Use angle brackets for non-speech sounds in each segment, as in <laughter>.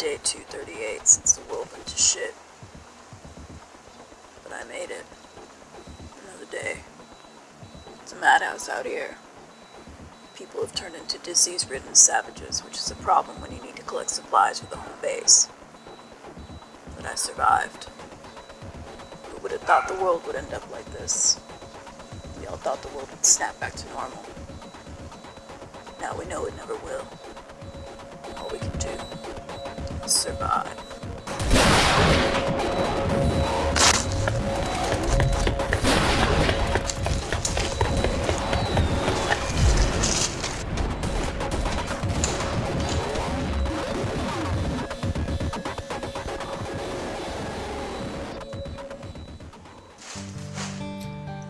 day 238 since the world went to shit. But I made it. Another day. It's a madhouse out here. People have turned into disease ridden savages, which is a problem when you need to collect supplies for the home base. But I survived. Who would have thought the world would end up like this? We all thought the world would snap back to normal. Now we know it never will. All we can do survive.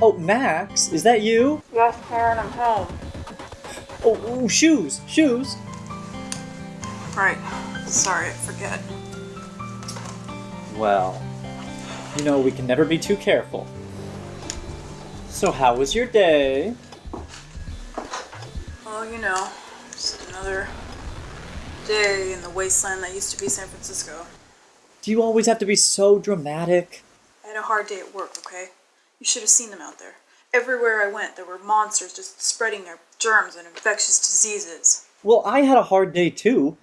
Oh, Max, is that you? Yes, Karen, I'm home. Oh, ooh, shoes, shoes. Right. Sorry, I forget. Well, you know, we can never be too careful. So, how was your day? Well, you know, just another day in the wasteland that used to be San Francisco. Do you always have to be so dramatic? I had a hard day at work, okay? You should have seen them out there. Everywhere I went, there were monsters just spreading their germs and infectious diseases. Well, I had a hard day too.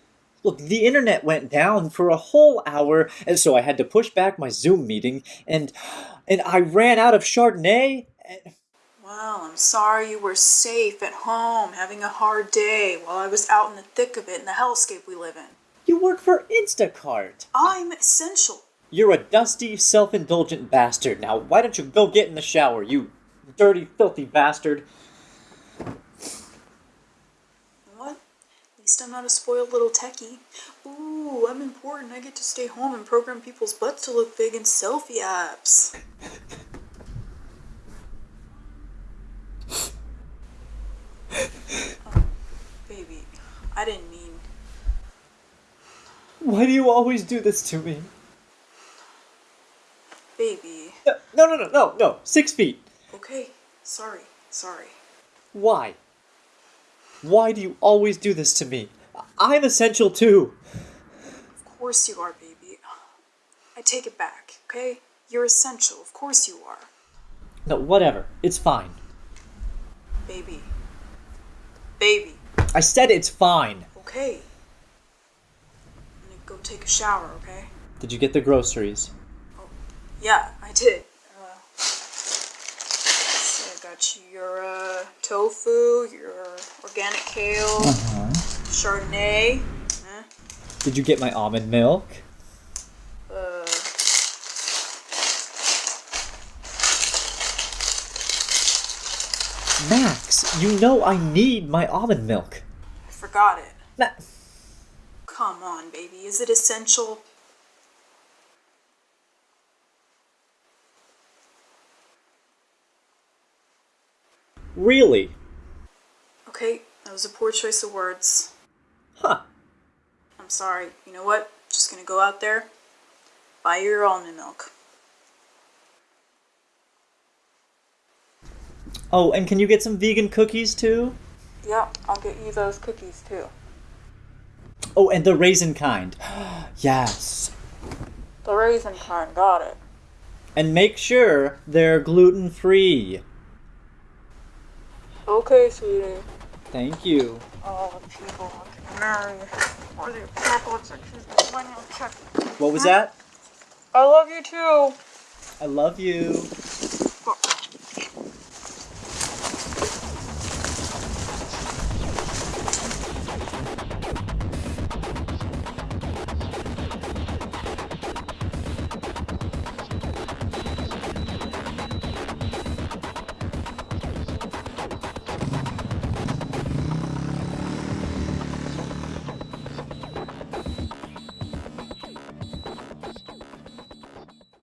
Look, the internet went down for a whole hour, and so I had to push back my Zoom meeting, and and I ran out of Chardonnay. and- Well, I'm sorry you were safe at home, having a hard day while I was out in the thick of it in the hellscape we live in. You work for Instacart. I'm essential. You're a dusty, self-indulgent bastard. Now, why don't you go get in the shower, you dirty, filthy bastard? What? At least I'm not a spoiled little techie. Ooh, I'm important. I get to stay home and program people's butts to look big in selfie apps. Oh, baby, I didn't mean. Why do you always do this to me? Baby. No, no, no, no, no. Six feet. Okay, sorry, sorry. Why? Why do you always do this to me? I'm essential too. Of course you are, baby. I take it back, okay? You're essential. Of course you are. No, whatever. It's fine. Baby. Baby. I said it's fine. Okay. I'm gonna go take a shower, okay? Did you get the groceries? Oh, yeah, I did. Uh, got your uh, tofu, your organic kale, Chardonnay. Huh? Did you get my almond milk? Uh, Max, you know I need my almond milk. I forgot it. Ma- Come on, baby. Is it essential? Really? Okay, that was a poor choice of words. Huh. I'm sorry. You know what? Just gonna go out there, buy your almond milk. Oh, and can you get some vegan cookies too? Yeah, I'll get you those cookies too. Oh, and the raisin kind. <gasps> yes. The raisin kind, got it. And make sure they're gluten free. Okay, sweetie. Thank you. All the people can marry or the chocolates that choose the money check. What was that? I love you too. I love you.